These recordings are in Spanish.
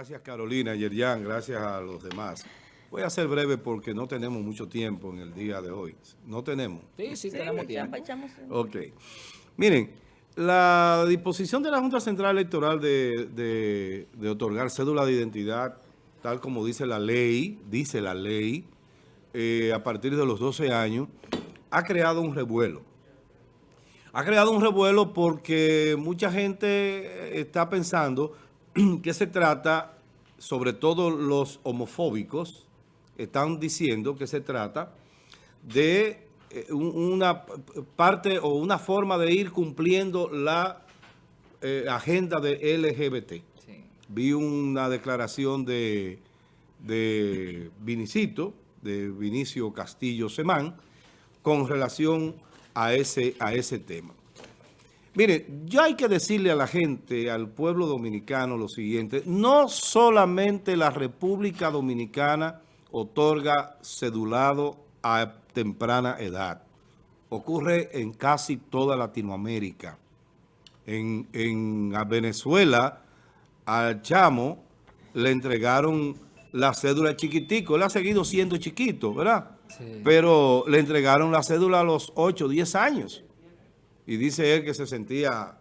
Gracias Carolina, Yerjan, gracias a los demás. Voy a ser breve porque no tenemos mucho tiempo en el día de hoy. ¿No tenemos? Sí, sí, tenemos tiempo. Ok. Miren, la disposición de la Junta Central Electoral de, otorgar cédula de identidad, tal como dice la ley, dice la ley, eh, a partir de los 12 años, ha creado un revuelo. Ha creado un revuelo porque mucha gente está pensando que se trata, sobre todo los homofóbicos, están diciendo que se trata de eh, una parte o una forma de ir cumpliendo la eh, agenda de LGBT. Vi una declaración de, de Vinicito, de Vinicio Castillo Semán, con relación a ese, a ese tema. Mire, ya hay que decirle a la gente, al pueblo dominicano lo siguiente, no solamente la República Dominicana otorga cedulado a temprana edad. Ocurre en casi toda Latinoamérica. En, Venezuela, al chamo le entregaron la cédula chiquitico. Él ha seguido siendo chiquito, ¿verdad? Pero le entregaron la cédula a los 8, 10 años. Y dice él que se sentía,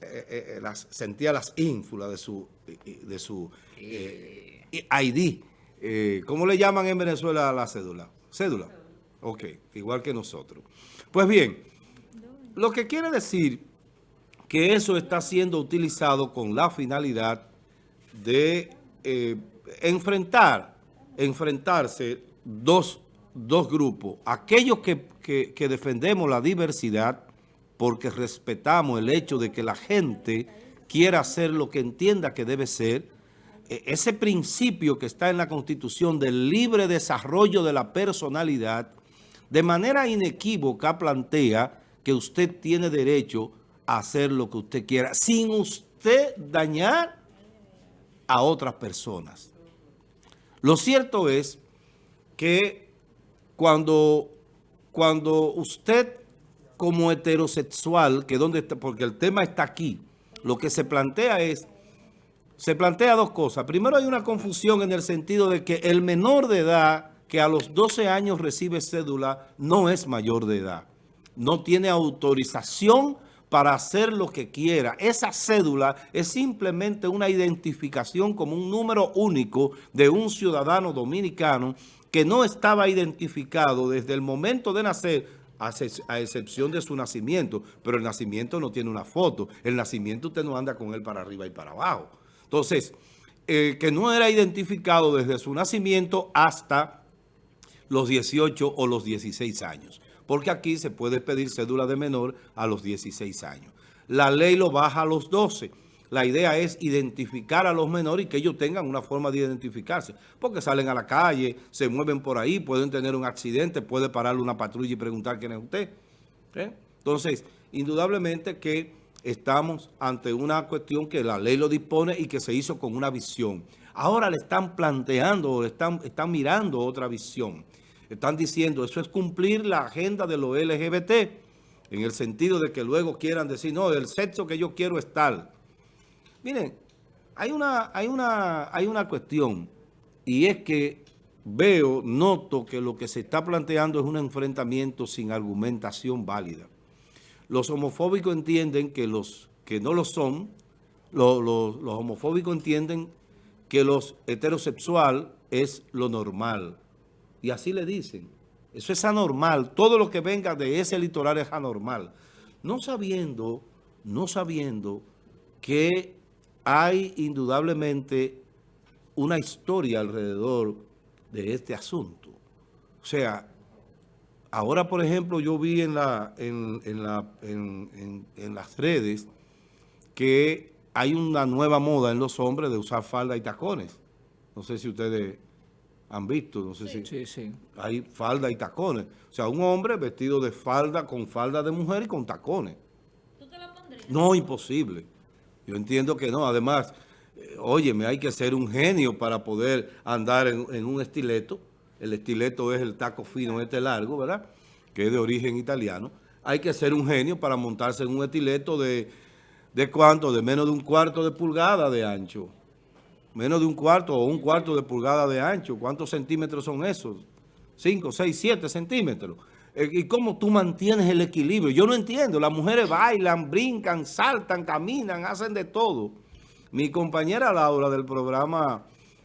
eh, eh, eh, las, sentía las ínfulas de su, de su ID. ¿Cómo le llaman en Venezuela a la cédula? ¿Cédula? Ok, igual que nosotros. Pues bien, lo que quiere decir que eso está siendo utilizado con la finalidad de enfrentar, enfrentarse dos, grupos. Aquellos que defendemos la diversidad porque respetamos el hecho de que la gente quiera hacer lo que entienda que debe ser, e, ese principio que está en la Constitución del libre desarrollo de la personalidad, de manera inequívoca plantea que usted tiene derecho a hacer lo que usted quiera, sin usted dañar a otras personas. Lo cierto es que cuando, cuando usted como heterosexual, que donde está, porque el tema está aquí, lo que se plantea es, se plantea dos cosas. Primero hay una confusión en el sentido de que el menor de edad que a los 12 años recibe cédula no es mayor de edad. No tiene autorización para hacer lo que quiera. Esa cédula es simplemente una identificación como un número único de un ciudadano dominicano que no estaba identificado desde el momento de nacer a excepción de su nacimiento, pero el nacimiento no tiene una foto. El nacimiento usted no anda con él para arriba y para abajo. Entonces, que no era identificado desde su nacimiento hasta los 18 o los 16 años. Porque aquí se puede pedir cédula de menor a los 16 años. La ley lo baja a los 12 la idea es identificar a los menores y que ellos tengan una forma de identificarse. Porque salen a la calle, se mueven por ahí, pueden tener un accidente, puede pararle una patrulla y preguntar quién es usted. ¿Eh? Entonces, indudablemente que estamos ante una cuestión que la ley lo dispone y que se hizo con una visión. Ahora le están planteando, le están, están mirando otra visión. Están diciendo, eso es cumplir la agenda de los LGBT, en el sentido de que luego quieran decir, no, el sexo que yo quiero es tal. Miren, hay una, hay una, hay una cuestión y es que veo, noto que lo que se está planteando es un enfrentamiento sin argumentación válida. Los homofóbicos entienden que los que no lo son, los, los homofóbicos entienden que los heterosexual es lo normal. Y así le dicen. Eso es anormal. Todo lo que venga de ese litoral es anormal. No sabiendo, no sabiendo que hay indudablemente una historia alrededor de este asunto. O sea, ahora por ejemplo yo vi en, la, en, la, en, las redes que hay una nueva moda en los hombres de usar falda y tacones. No sé si ustedes han visto, no sé si sí, sí. hay falda y tacones. O sea, un hombre vestido de falda con falda de mujer y con tacones. ¿Tú te la pondrías? No, imposible. Yo entiendo que no. Además, eh, óyeme, hay que ser un genio para poder andar en, un estileto. El estileto es el taco fino este largo, ¿verdad? Que es de origen italiano. Hay que ser un genio para montarse en un estileto de, ¿de cuánto? De menos de un cuarto de pulgada de ancho. Menos de un cuarto o un cuarto de pulgada de ancho. ¿Cuántos centímetros son esos? 5, 6, 7 centímetros. Eh, ¿Y cómo tú mantienes el equilibrio? Yo no entiendo. Las mujeres bailan, brincan, saltan, caminan, hacen de todo. Mi compañera Laura del programa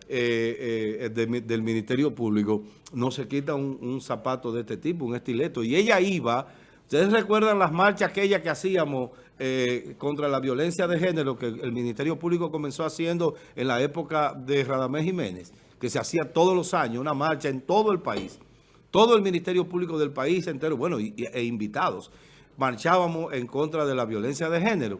eh, eh, del Ministerio Público no se quita un, zapato de este tipo, un estileto. Y ella iba, ustedes recuerdan las marchas aquellas que hacíamos contra la violencia de género que el Ministerio Público comenzó haciendo en la época de Radamés Jiménez, que se hacía todos los años, una marcha en todo el país todo el Ministerio Público del país entero, bueno, e invitados, marchábamos en contra de la violencia de género.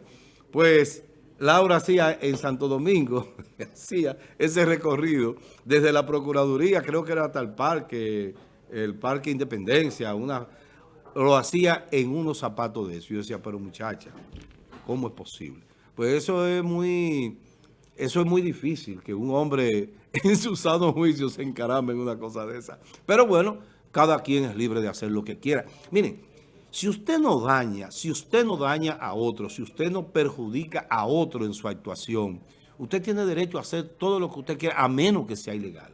Pues Laura hacía en Santo Domingo, hacía ese recorrido desde la Procuraduría, creo que era hasta el parque, el Parque Independencia, una, lo hacía en unos zapatos de eso. Yo decía, pero muchacha, ¿cómo es posible? Pues eso es muy, eso es muy difícil, que un hombre en su sano juicio se encarame en una cosa de esa. Pero bueno, cada quien es libre de hacer lo que quiera. Miren, si usted no daña, si usted no daña a otro, si usted no perjudica a otro en su actuación, usted tiene derecho a hacer todo lo que usted quiera, a menos que sea ilegal.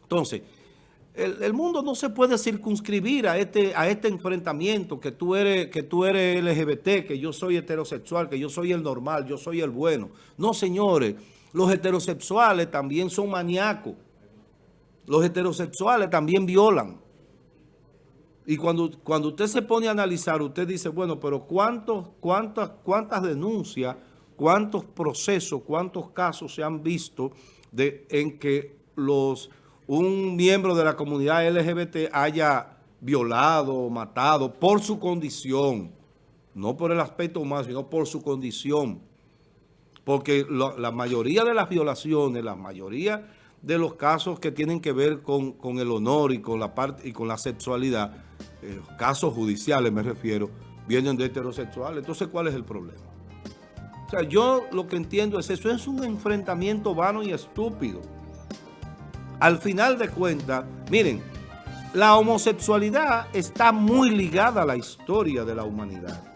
Entonces, el, mundo no se puede circunscribir a este, a este enfrentamiento que tú, eres, que tú eres LGBT, que yo soy heterosexual, que yo soy el normal, yo soy el bueno. No, señores, los heterosexuales también son maníacos. Los heterosexuales también violan. Y cuando, cuando usted se pone a analizar, usted dice, bueno, pero ¿cuántos, cuántas, ¿cuántas denuncias, cuántos procesos, cuántos casos se han visto de, en que los, un miembro de la comunidad LGBT haya violado o matado por su condición? No por el aspecto humano, sino por su condición. Porque la mayoría de las violaciones, la mayoría de los casos que tienen que ver con, el honor y con la parte y con la sexualidad, eh, casos judiciales me refiero, vienen de heterosexuales. Entonces, ¿cuál es el problema? O sea, yo lo que entiendo es eso, es un enfrentamiento vano y estúpido. Al final de cuentas, miren, la homosexualidad está muy ligada a la historia de la humanidad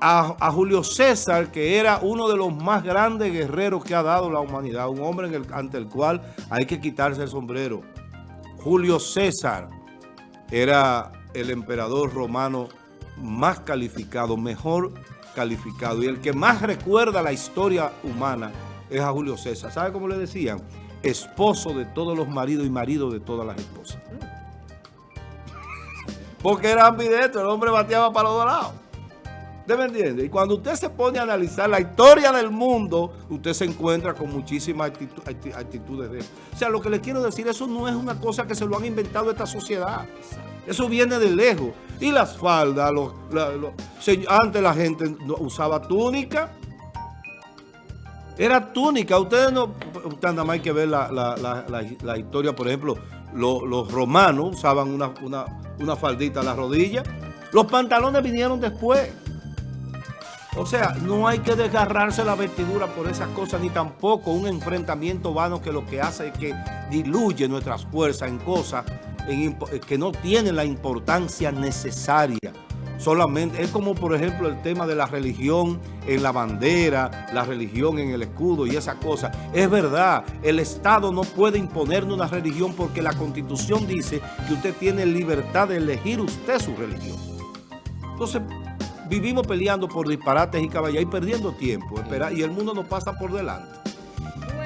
a, Julio César, que era uno de los más grandes guerreros que ha dado la humanidad, un hombre ante el cual hay que quitarse el sombrero. Julio César era el emperador romano más calificado, mejor calificado, y el que más recuerda la historia humana es a Julio César. ¿Sabe cómo le decían? Esposo de todos los maridos y marido de todas las esposas. Porque era ambidestro, el hombre bateaba para los dos lados. ¿Usted me entiende? Y cuando usted se pone a analizar la historia del mundo, usted se encuentra con muchísimas actitudes de eso. O sea, lo que le quiero decir, eso no es una cosa que se lo han inventado esta sociedad. Eso viene de lejos. Y las faldas, antes la gente usaba túnica. Era túnica. Ustedes no, usted nada más hay que ver la, historia, por ejemplo, los, romanos usaban una, una, una faldita a la rodilla. Los pantalones vinieron después. O sea, no hay que desgarrarse la vestidura por esas cosas, ni tampoco un enfrentamiento vano que lo que hace es que diluye nuestras fuerzas en cosas que no tienen la importancia necesaria. Solamente, es como por ejemplo el tema de la religión en la bandera, la religión en el escudo y esas cosas. Es verdad, el Estado no puede imponernos una religión porque la Constitución dice que usted tiene libertad de elegir usted su religión. Entonces, vivimos peleando por disparates y caballos y perdiendo tiempo. Espera, y el mundo nos pasa por delante.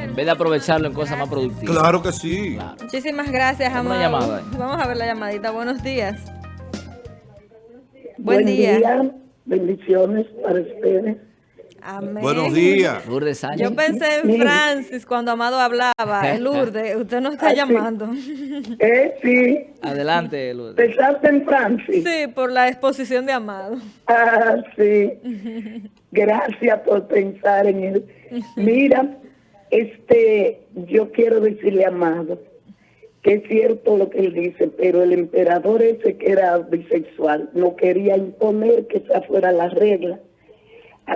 En vez de aprovecharlo en cosas más productivas. Claro que sí. Muchísimas gracias, Amado. Vamos a ver la llamadita. Buenos días. Buen, día. Bendiciones para ustedes. Buenos días. Lourdes Yo pensé en Francis cuando Amado hablaba. Lourdes, usted nos está ah, llamando. Eh, sí. Adelante, Lourdes. ¿Pensaste en Francis? Sí, por la exposición de Amado. Ah, sí. Gracias por pensar en él. Mira, este, yo quiero decirle a Amado que es cierto lo que él dice, pero el emperador ese que era bisexual no quería imponer que esa fuera la regla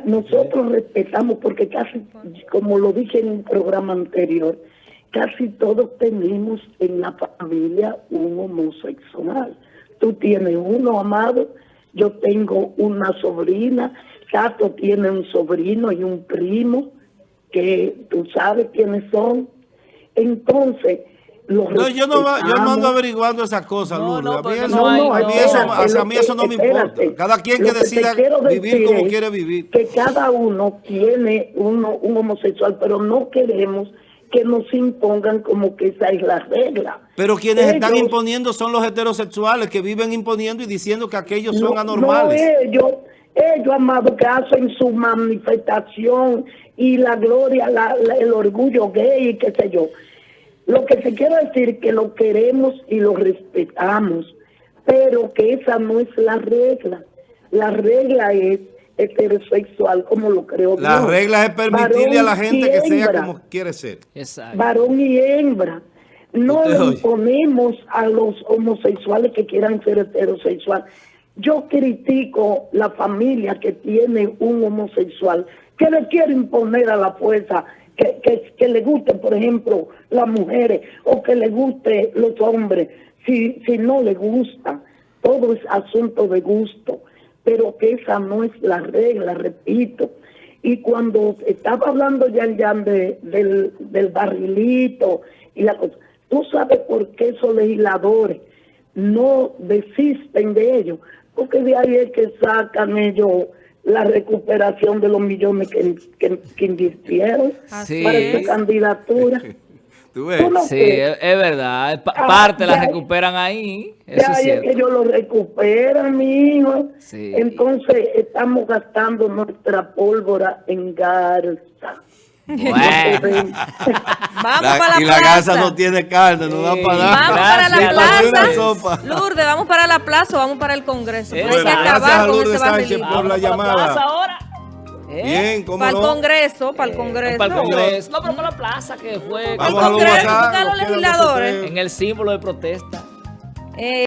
nosotros respetamos porque casi, como lo dije en un programa anterior, casi todos tenemos en la familia un homosexual. Tú tienes uno, Amado, yo tengo una sobrina, Cato tiene un sobrino y un primo que tú sabes quiénes son. Entonces, los No, yo no, yo no ando averiguando esas cosas, No, Lourdes. no, a mí eso, hay- a mí eso, hacia mí no me espérate. importa. Cada quien que decida vivir como quiere vivir. Que cada uno tiene uno, un homosexual, pero no queremos que nos impongan como que esa es la regla. Pero quienes están imponiendo son los heterosexuales que viven imponiendo y diciendo que aquellos son No, anormales. No ellos, ellos, amado, que hacen su manifestación y la gloria, la- la- el orgullo gay y qué sé yo. Lo que te quiero decir es que lo queremos y lo respetamos, pero que esa no es la regla. La regla es heterosexual como lo creo La Dios. regla es permitirle a la gente que sea como quiere ser. Exacto. varón y hembra. No le imponemos a los homosexuales que quieran ser heterosexual. Yo critico la familia que tiene un homosexual que le quiere imponer a la fuerza que, que, que le guste, por ejemplo, las mujeres o que le guste los hombres. Si, si no le gusta, todo es asunto de gusto, pero que esa no es la regla, repito. Y cuando estaba hablando ya de, del, del barrilito y la cosa, ¿tú sabes por qué esos legisladores no desisten de ello? Porque de ahí es que sacan ellos la recuperación de los millones que, que, que invirtieron Así para es. esa candidatura. ¿Tú ves? Tú no- Sí, es, es verdad. Pa- Ah, parte la recuperan ahí. Eso es ahí es cierto. que ellos lo recuperan, mi hijo. Sí. Entonces estamos gastando nuestra pólvora en garza. Bueno. Vamos La- para la y la plaza. casa no tiene carne, no da para Vamos nada. para la Gracias, Para una plaza. sopa. Lourdes, vamos para la plaza o vamos para el Congreso. Hay que Bueno, acabar gracias a con Lourdes ese Sánchez por la Vamos llamada. plaza ahora. ¿Eh? Bien, ¿cómo Para el? Congreso, para el Congreso. Para el. Congreso. No, pero para la plaza que fue Vamos a los legisladores. en el símbolo de protesta. Eh,